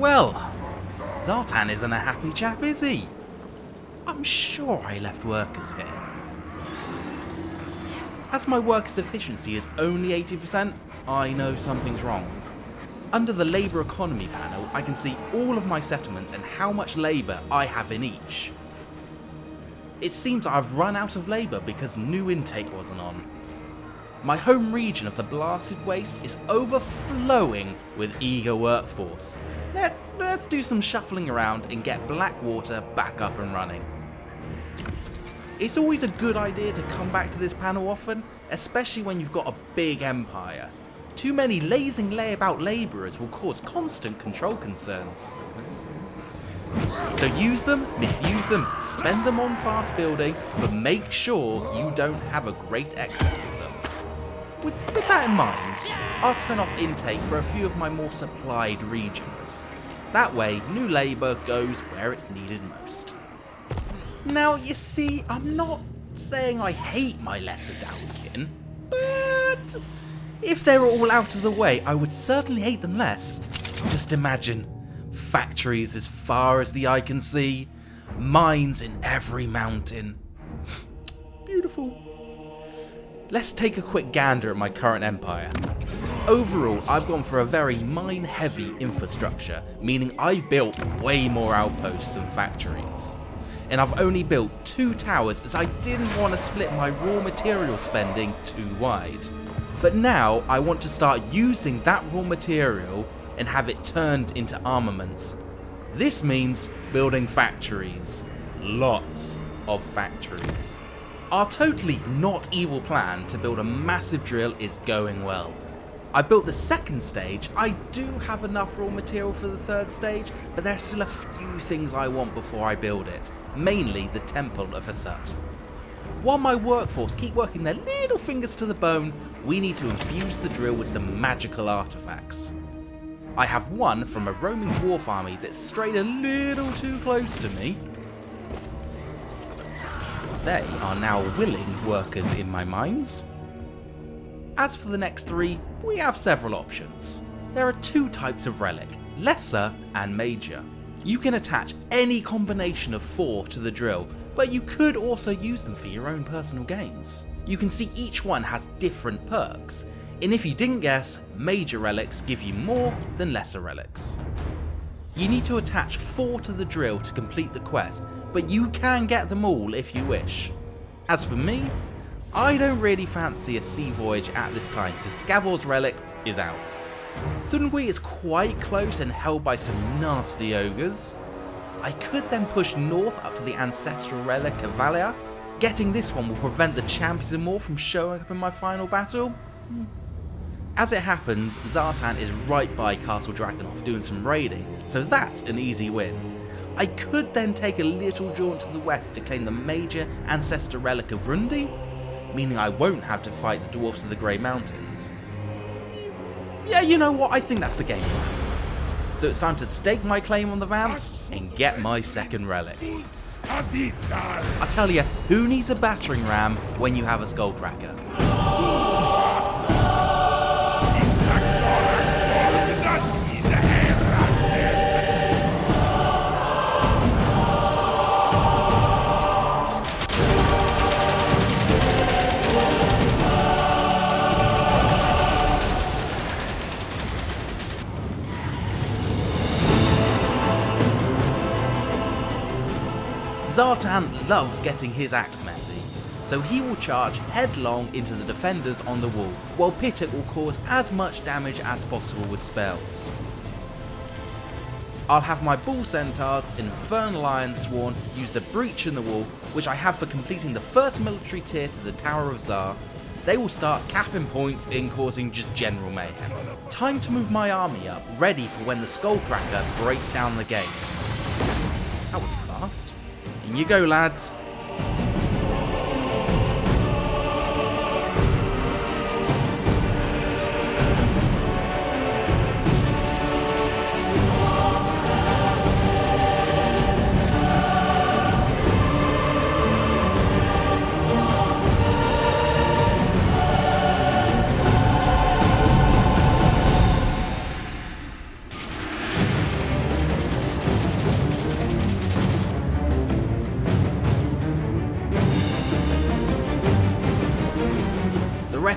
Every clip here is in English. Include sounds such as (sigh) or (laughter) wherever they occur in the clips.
Zhatan isn't a happy chap, is he? I'm sure I left workers here. As my workers' efficiency is only 80%, I know something's wrong. Under the labour economy panel, I can see all of my settlements and how much labour I have in each. It seems I've run out of labour because new intake wasn't on. My home region of the Blasted Waste is overflowing with eager workforce. Let, let's do some shuffling around and get Blackwater back up and running. It's always a good idea to come back to this panel often, especially when you've got a big empire. Too many lazing layabout labourers will cause constant control concerns. So use them, misuse them, spend them on fast building, but make sure you don't have a great excess. With, with that in mind, I'll turn off intake for a few of my more supplied regions. That way, new labour goes where it's needed most. Now, you see, I'm not saying I hate my lesser downkin, but if they were all out of the way, I would certainly hate them less. Just imagine, factories as far as the eye can see, mines in every mountain. (laughs) Beautiful. Let's take a quick gander at my current empire. Overall, I've gone for a very mine-heavy infrastructure, meaning I've built way more outposts than factories and I've only built two towers as I didn't want to split my raw material spending too wide. But now I want to start using that raw material and have it turned into armaments. This means building factories. Lots of factories. Our totally not evil plan to build a massive drill is going well. I built the second stage, I do have enough raw material for the third stage, but there's still a few things I want before I build it mainly the Temple of Hashut. While my workforce keep working their little fingers to the bone, we need to infuse the drill with some magical artifacts. I have one from a roaming dwarf army that strayed a little too close to me. They are now willing workers in my mines. As for the next three, we have several options. There are two types of relic, lesser and major. You can attach any combination of four to the drill, but you could also use them for your own personal gains. You can see each one has different perks, and if you didn't guess, major relics give you more than lesser relics. You need to attach 4 to the drill to complete the quest, but you can get them all if you wish. As for me, I don't really fancy a sea voyage at this time, so Scavor's relic is out. Thungni is quite close and held by some nasty ogres. I could then push north up to the ancestral relic of Valaya. Getting this one will prevent the champions and more from showing up in my final battle. As it happens, Zhatan is right by Castle Drakenhof doing some raiding, so that's an easy win. I could then take a little jaunt to the west to claim the major ancestor relic of Grungni, meaning I won't have to fight the dwarfs of the Grey Mountains. Yeah, you know what? I think that's the game plan. So it's time to stake my claim on the Vamps and get my second relic. I tell you, who needs a battering ram when you have a Skullcracker? Zhatan loves getting his axe messy, so he will charge headlong into the defenders on the wall, while Pitok will cause as much damage as possible with spells. I'll have my Bull Centaurs Infernal Iron Sworn use the breach in the wall, which I have for completing the first military tier to the Tower of Zharr. They will start capping points in causing just general mayhem. Time to move my army up, ready for when the Skullcracker breaks down the gate. That was. In you go, lads.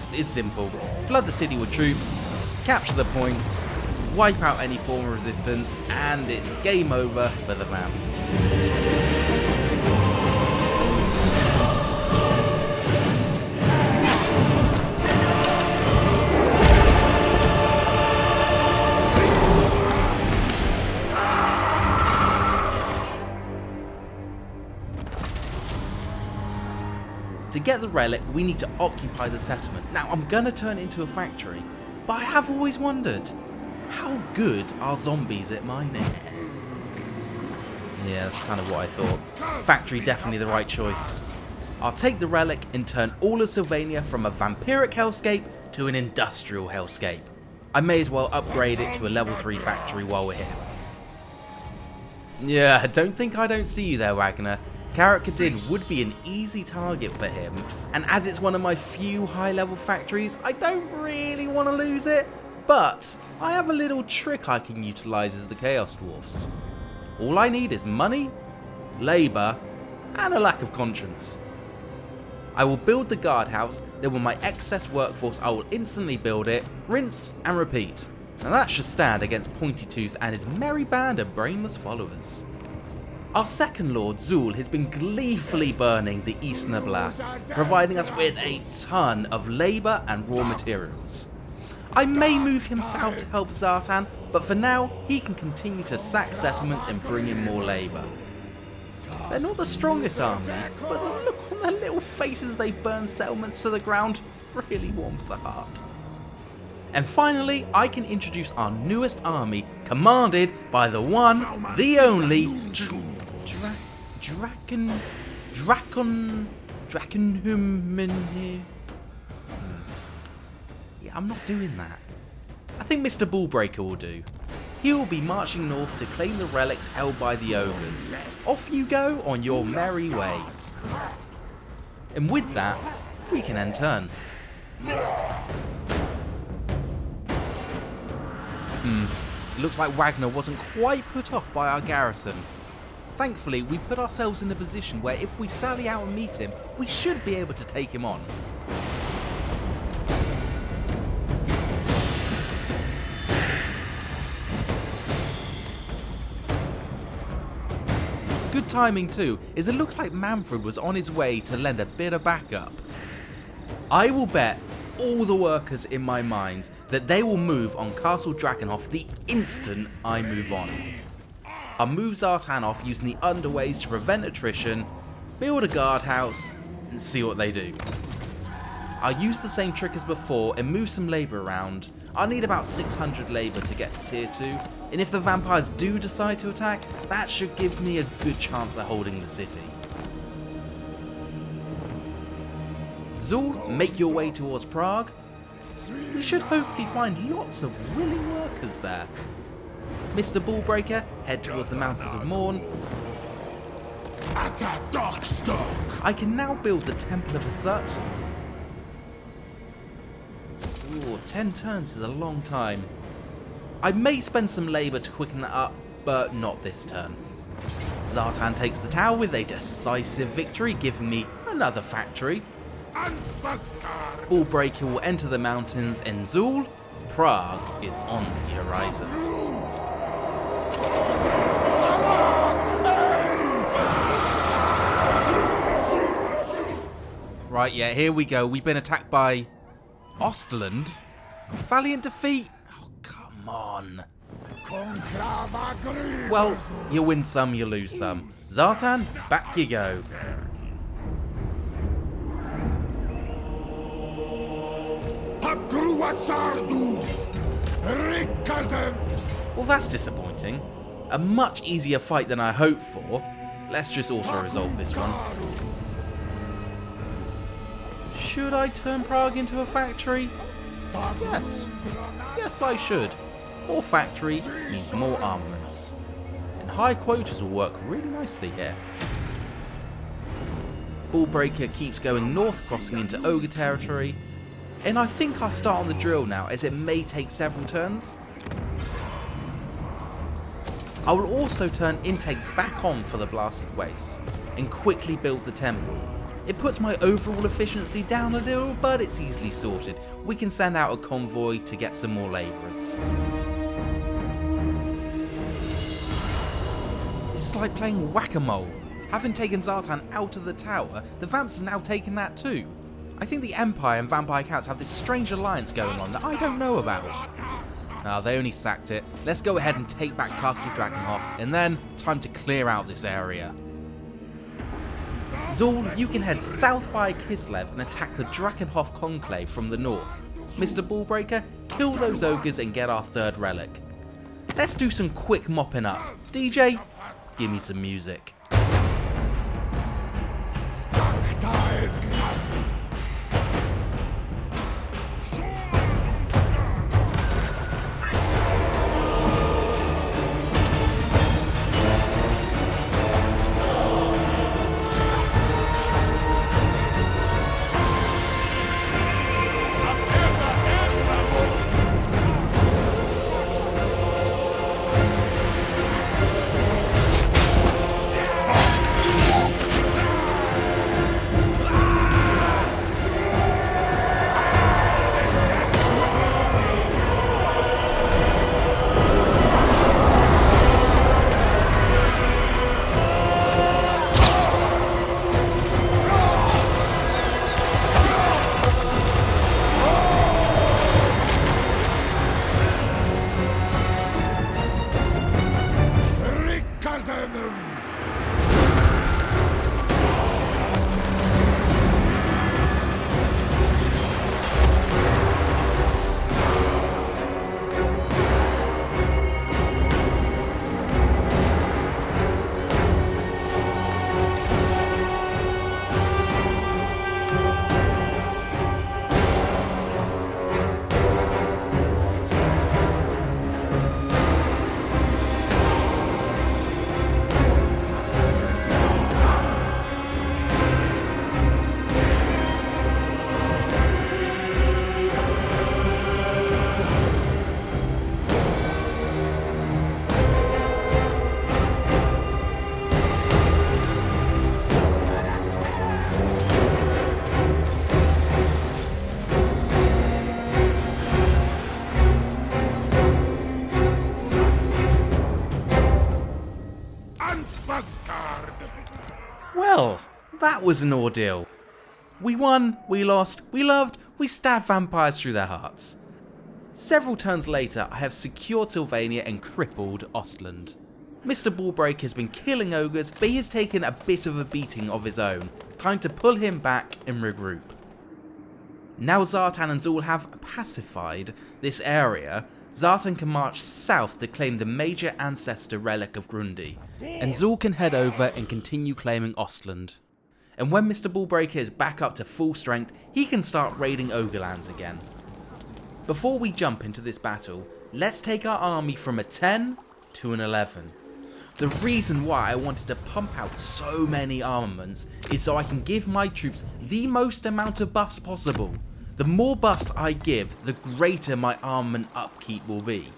Rest is simple. Flood the city with troops, capture the points, wipe out any form of resistance, and it's game over for the Vamps. To get the relic, we need to occupy the settlement. Now, I'm gonna turn it into a factory, but I have always wondered, how good are zombies at mining? Yeah, that's kind of what I thought. Factory definitely the right choice. I'll take the relic and turn all of Sylvania from a vampiric hellscape to an industrial hellscape. I may as well upgrade it to a level 3 factory while we're here. Yeah, (laughs) don't think I don't see you there, Wagner. Kadin would be an easy target for him, and as it's one of my few high level factories, I don't really want to lose it, but I have a little trick I can utilise as the Chaos Dwarfs. All I need is money, labour, and a lack of conscience. I will build the guardhouse, then with my excess workforce I will instantly build it, rinse and repeat. Now that should stand against Pointy Tooth and his merry band of brainless followers. Our second Lord, Zul, has been gleefully burning the Eastern Oblast, providing us with a ton of labour and raw materials. I may move him south to help Zhatan, but for now, he can continue to sack settlements and bring in more labour. They're not the strongest army, but the look on their little faces they burn settlements to the ground really warms the heart. And finally, I can introduce our newest army, commanded by the one, the only, Dra Draken... Dracon... Drakenhuman... Yeah, I'm not doing that. I think Mr. Ballbreaker will do. He will be marching north to claim the relics held by the ogres. Off you go on your merry way. And with that, we can end turn. Hmm, looks like Wagner wasn't quite put off by our garrison. Thankfully, we put ourselves in a position where if we sally out and meet him, we should be able to take him on. Good timing too, is it looks like Manfred was on his way to lend a bit of backup. I will bet all the workers in my mines that they will move on Castle Drakenhof the instant I move on. I'll move Zhatan off using the underways to prevent attrition, build a guardhouse, and see what they do. I'll use the same trick as before and move some labour around. I'll need about 600 labour to get to tier 2, and if the vampires do decide to attack, that should give me a good chance of holding the city. Zul, make your way towards Praag. We should hopefully find lots of willing workers there. Mr. Ballbreaker, head towards the Mountains of Mourn. At a dark Dockstock! I can now build the Temple of Hashut. Ooh, 10 turns is a long time. I may spend some labour to quicken that up, but not this turn. Zhatan takes the tower with a decisive victory, giving me another factory. Ballbreaker will enter the mountains and Zul, Praag is on the horizon. Right, yeah, here we go. We've been attacked by Ostland. Valiant defeat. Oh, come on. Well, you win some, you lose some. Zhatan, back you go. Well, that's disappointing. A much easier fight than I hoped for. Let's just auto-resolve this one. Should I turn Praag into a factory? Ah, yes. Yes, I should. More factory means more armaments. And high quotas will work really nicely here. Bullbreaker keeps going north, crossing into Ogre territory. And I think I'll start on the drill now, as it may take several turns. I will also turn intake back on for the blasted waste, and quickly build the temple. It puts my overall efficiency down a little, but it's easily sorted. We can send out a convoy to get some more labourers. Is like playing whack-a-mole. Having taken Zhatan out of the tower, the Vamps has now taken that too. I think the Empire and Vampire Counts have this strange alliance going on that I don't know about. Ah, they only sacked it. Let's go ahead and take back Castle Drakenhof, and then time to clear out this area. Zul, you can head south via Kislev and attack the Drakenhof Conclave from the north. Mr. Ballbreaker, kill those ogres and get our third relic. Let's do some quick mopping up. DJ, give me some music. That was an ordeal. We won, we lost, we loved, we stabbed vampires through their hearts. Several turns later, I have secured Sylvania and crippled Ostland. Mr. Ballbreak has been killing ogres, but he has taken a bit of a beating of his own. Time to pull him back and regroup. Now Zhatan and Zul have pacified this area, Zhatan can march south to claim the major ancestor relic of Grungni, and Zul can head over and continue claiming Ostland. And when Mr. Ballbreaker is back up to full strength, he can start raiding Ogrelands again. Before we jump into this battle, let's take our army from a 10 to an 11. The reason why I wanted to pump out so many armaments is so I can give my troops the most amount of buffs possible. The more buffs I give, the greater my armament upkeep will be.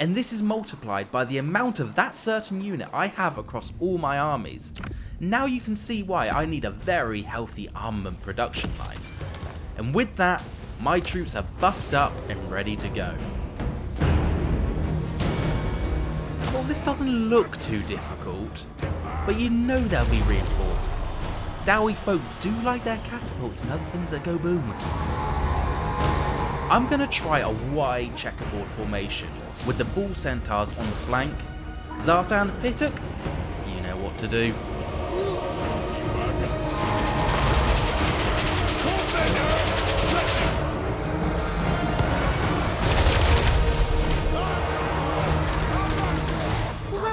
And this is multiplied by the amount of that certain unit I have across all my armies. Now you can see why I need a very healthy armament production line. And with that, my troops are buffed up and ready to go. Well, this doesn't look too difficult, but you know there'll be reinforcements. Dawi folk do like their catapults and other things that go boom. I'm going to try a wide checkerboard formation with the bull centaurs on the flank. Zhatan, Pituk, you know what to do.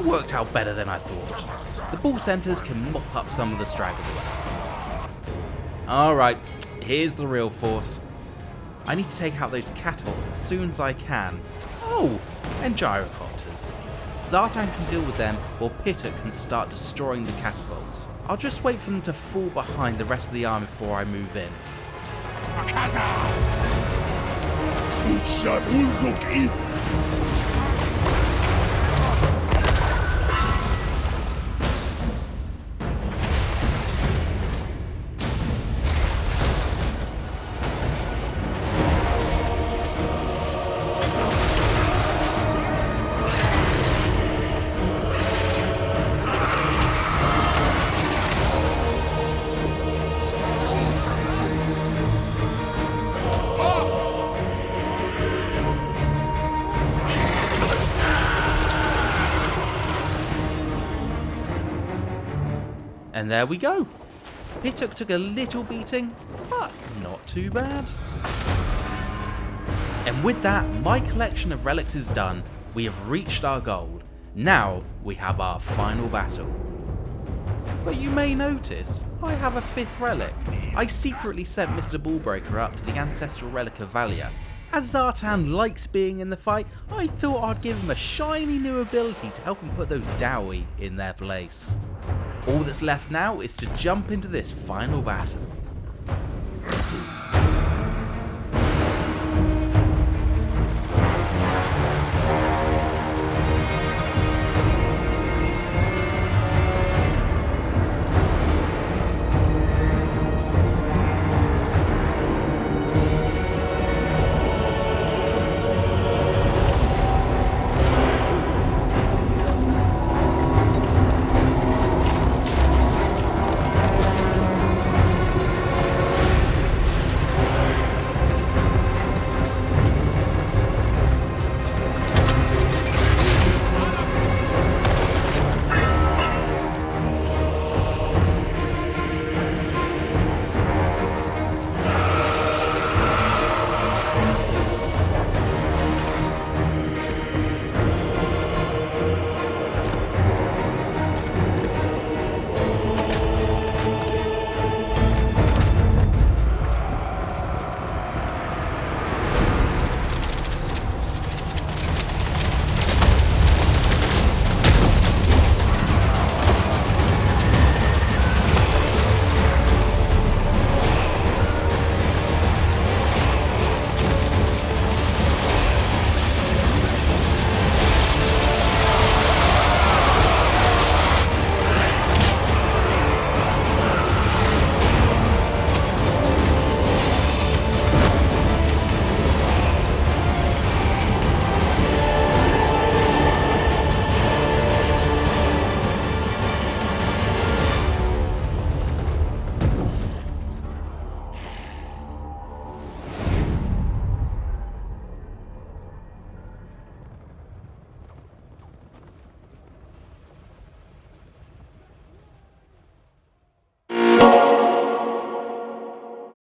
That worked out better than I thought. The bull centaurs can mop up some of the stragglers. Alright, here's the real force. I need to take out those catapults as soon as I can. Oh, and gyrocopters. Zhatan can deal with them, while Pituk can start destroying the catapults. I'll just wait for them to fall behind the rest of the army before I move in. And there we go. Hituk took a little beating, but not too bad. And with that, my collection of relics is done. We have reached our goal. Now we have our final battle. But you may notice, I have a fifth relic. I secretly sent Mr. Ballbreaker up to the ancestral relic of Valaya. As Zhatan likes being in the fight, I thought I'd give him a shiny new ability to help him put those Dawi in their place. All that's left now is to jump into this final battle.